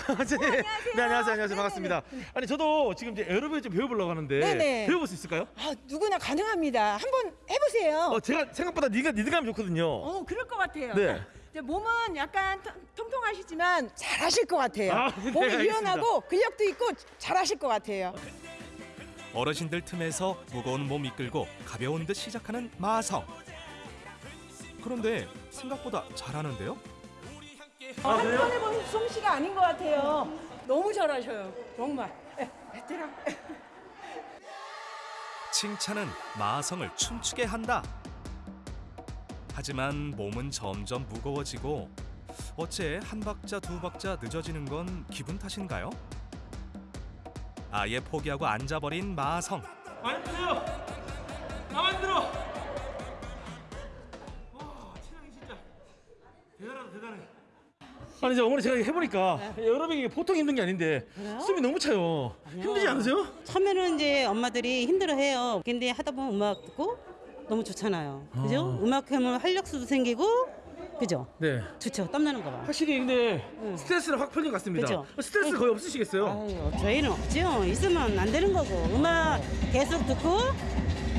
Speaker 26: 선생님. 네 안녕하세요 안녕하세요 반갑습니다. 아니 저도 지금 이제 에어로빅 좀 배워보려고 하는데
Speaker 33: 네네.
Speaker 26: 배워볼 수 있을까요?
Speaker 33: 아, 누구나 가능합니다. 한번 해보세요.
Speaker 26: 어 제가 생각보다 니가 니드감이 좋거든요.
Speaker 33: 어, 그럴 것 같아요.
Speaker 26: 네.
Speaker 33: 이제 몸은 약간 통- 통통하시지만 잘하실 것 같아요.
Speaker 28: 아, 네,
Speaker 33: 몸이
Speaker 28: 알겠습니다.
Speaker 33: 유연하고 근력도 있고 잘하실 것 같아요.
Speaker 28: 어르신들 틈에서 무거운 몸 이끌고 가벼운 듯 시작하는 마성. 그런데 생각보다 잘하는데요?
Speaker 33: 아, 한 번에 본 솜씨가 아닌 것 같아요. 너무 잘하셔요. 정말. 에, 베테랑.
Speaker 28: 칭찬은 마성을 춤추게 한다. 하지만 몸은 점점 무거워지고 어째 한 박자 두 박자 늦어지는 건 기분 탓인가요? 아예 포기하고 앉아버린 마성.
Speaker 26: 안 들어. 나만 들어. 아니 이제 어머니 제가 해보니까 에어로빅이 보통 힘든 게 아닌데 숨이 너무 차요. 힘들지 않으세요?
Speaker 34: 처음에는 이제 엄마들이 힘들어해요. 근데 하다 보면 음악 듣고 너무 좋잖아요. 그죠? 음악 하면 활력소도 생기고, 그죠?
Speaker 26: 네.
Speaker 34: 좋죠. 땀나는 거 봐.
Speaker 26: 확실히 근데 스트레스는 확 풀린 것 같습니다.
Speaker 34: 그죠?
Speaker 26: 스트레스 거의 없으시겠어요?
Speaker 34: 아유, 저희는 없죠. 있으면 안 되는 거고. 음악 계속 듣고,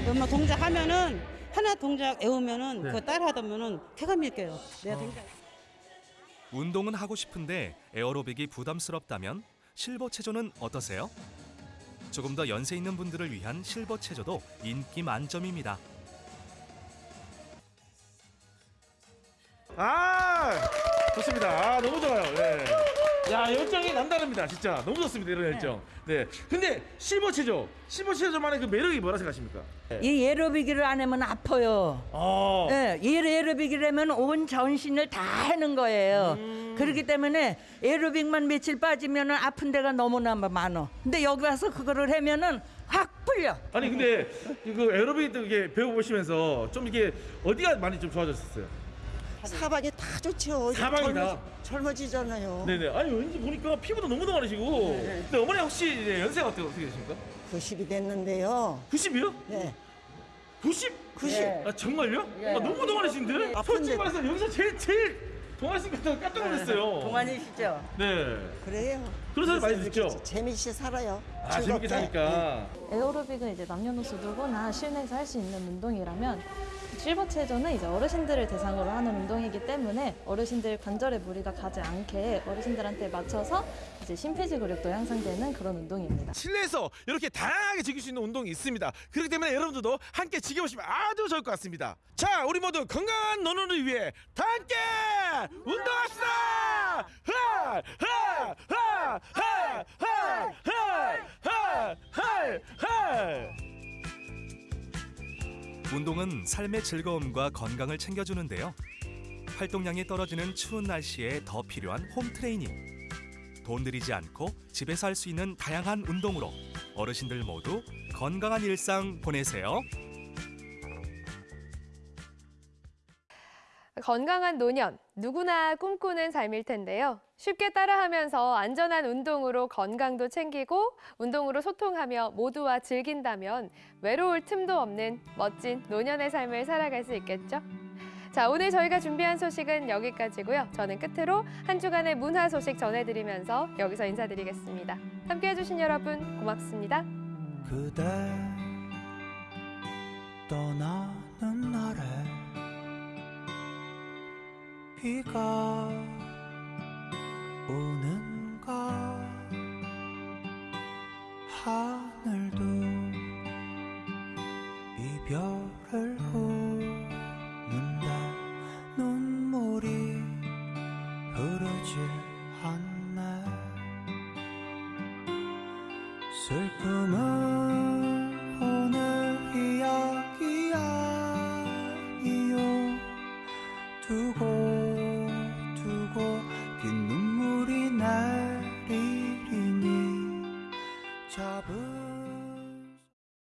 Speaker 34: 음악 동작하면은, 하나 동작 외우면은,
Speaker 28: 네.
Speaker 34: 그거 따라 하다 보면은 쾌감이 느껴요. 내가 굉장히.
Speaker 28: 운동은 하고 싶은데 에어로빅이 부담스럽다면 실버 체조는 어떠세요? 조금 더 연세 있는 분들을 위한 실버 체조도 인기 만점입니다.
Speaker 26: 아 좋습니다. 아 너무 좋아요. 네. 야 열정이 남다릅니다. 진짜 너무 좋습니다. 이런 열정. 네. 근데 실버 체조, 실버 체조만의 그 매력이 뭐라 생각하십니까?
Speaker 35: 이 에어로빅을 안 하면 아파요.
Speaker 26: 어.
Speaker 35: 예, 이 에어로빅이라면 온 전신을 다 하는 거예요.
Speaker 26: 음.
Speaker 35: 그렇기 때문에 에어로빅만 며칠 빠지면 아픈 데가 너무나 많어. 근데 여기 와서 그거를 하면은 확 풀려.
Speaker 26: 아니 근데 그 에어로빅 이게 배워보시면서 좀 이게 어디가 많이 좀 좋아졌었어요?
Speaker 27: 사방이 다 좋죠.
Speaker 26: 사방이 다?
Speaker 27: 젊 어, 지잖아요
Speaker 26: 네네. 아니 왠지 보니까 피부도 너무 동안이시고. 근데 어머니 혹시 이제 연세가 어떻게 어떻게 되십니까?
Speaker 27: 90이 됐는데요.
Speaker 26: 90이요?
Speaker 27: 네.
Speaker 26: 90?
Speaker 27: 90.
Speaker 26: 아 정말요?
Speaker 27: 예.
Speaker 26: 아, 너무 동안이신데?
Speaker 27: 아픈데.
Speaker 26: 솔직히 말해서 여기서 제일 제일 동환 씨가 깜짝 놀랐어요.
Speaker 35: 동안이시죠?
Speaker 26: 네.
Speaker 27: 그래요.
Speaker 26: 그런 사람 많이 듣죠?
Speaker 27: 재미있게 살아요.
Speaker 26: 아 재밌게. 사니까.
Speaker 36: 에어로빅은 이제 남녀노소 누구나 실내에서 할 수 있는 운동이라면 실버 체조는 이제 어르신들을 대상으로 하는 운동이기 때문에 어르신들 관절에 무리가 가지 않게 어르신들한테 맞춰서 이제 심폐지 근력도 향상되는 그런 운동입니다.
Speaker 26: 실내에서 이렇게 다양하게 즐길 수 있는 운동이 있습니다. 그렇기 때문에 여러분들도 함께 즐겨보시면 아주 좋을 것 같습니다. 자, 우리 모두 건강한 노년을 위해 다 함께 운동합시다! 하! 하! 하! 하! 하! 하! 하! 하!
Speaker 28: 운동은 삶의 즐거움과 건강을 챙겨주는데요. 활동량이 떨어지는 추운 날씨에 더 필요한 홈 트레이닝. 돈 들이지 않고 집에서 할 수 있는 다양한 운동으로 어르신들 모두 건강한 일상 보내세요.
Speaker 2: 건강한 노년, 누구나 꿈꾸는 삶일 텐데요. 쉽게 따라하면서 안전한 운동으로 건강도 챙기고 운동으로 소통하며 모두와 즐긴다면 외로울 틈도 없는 멋진 노년의 삶을 살아갈 수 있겠죠? 자, 오늘 저희가 준비한 소식은 여기까지고요. 저는 끝으로 한 주간의 문화 소식 전해드리면서 여기서 인사드리겠습니다. 함께해 주신 여러분 고맙습니다.
Speaker 37: 떠나는 날에 비가 오는가? 하늘도 이별을